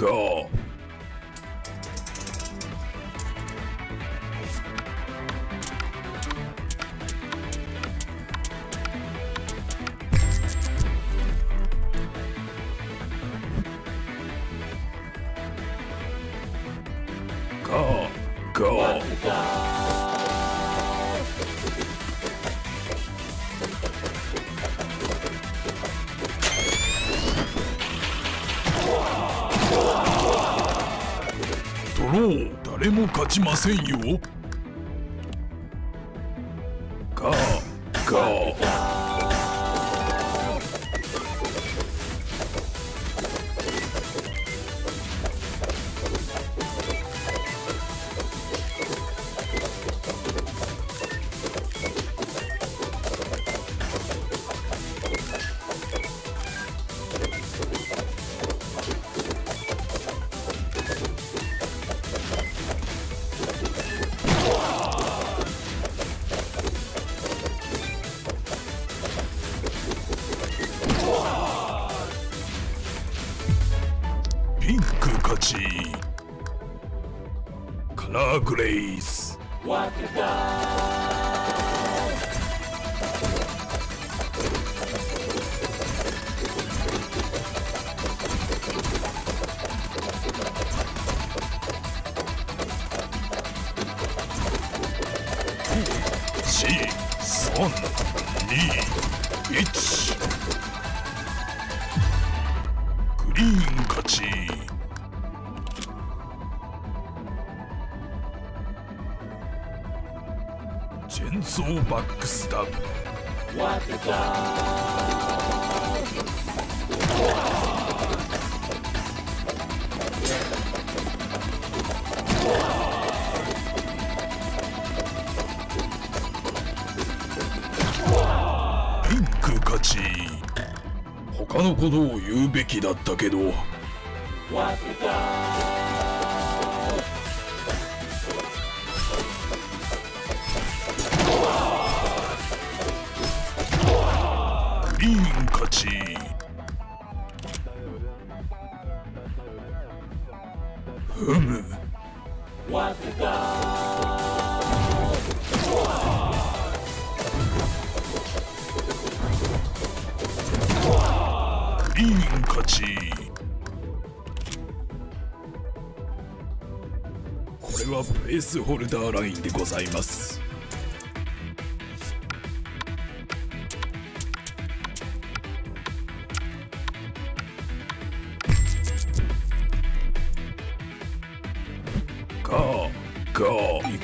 Cool. もう。誰も勝ちませんよ。ガーガー。勝ちカラーグレイス四三二一グリーン勝ち。チェンソーバックスタブピンク勝ち。他のことを言うべきだったけど。ふむ。グリーン勝ち。これはベースホルダーラインでございます。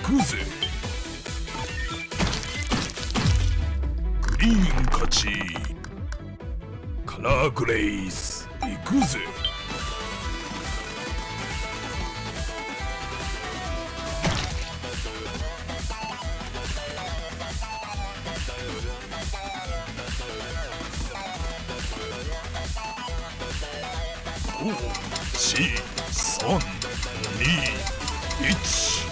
くぜグリーン勝ち。カラーグレイス。行くぜ。五四三二一。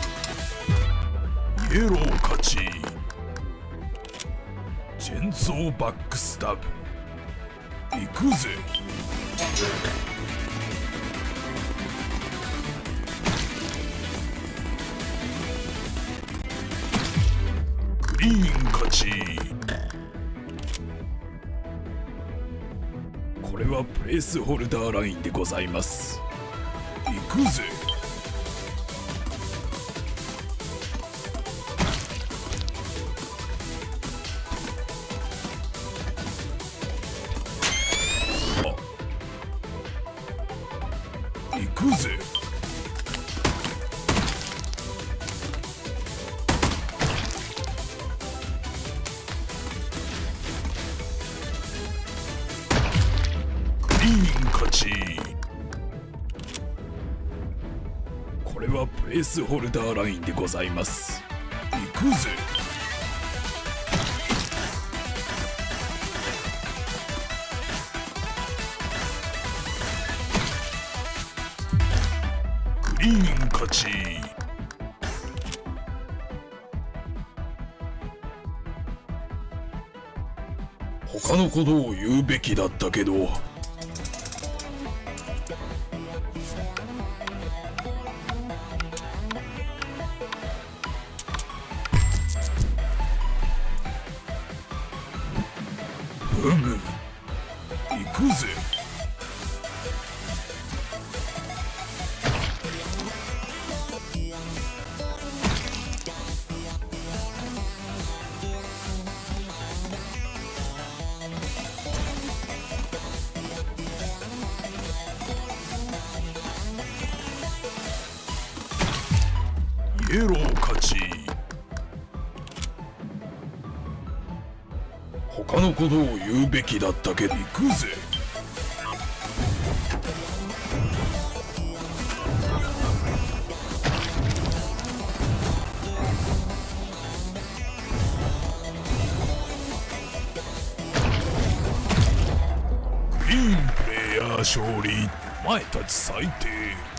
イエロー勝ち。チェンソーバックスタブ行くぜ。グリーン勝ち。これはプレースホルダーラインでございます。行くぜ。行くぜ。リーン勝ち。これはプレースホルダーラインでございます。行くぜ。たち他のことを言うべきだったけど。うむ行くぜ。エロー勝ち他のことを言うべきだったけど行くぜ。グリーンプレイヤー勝利。お前たち最低。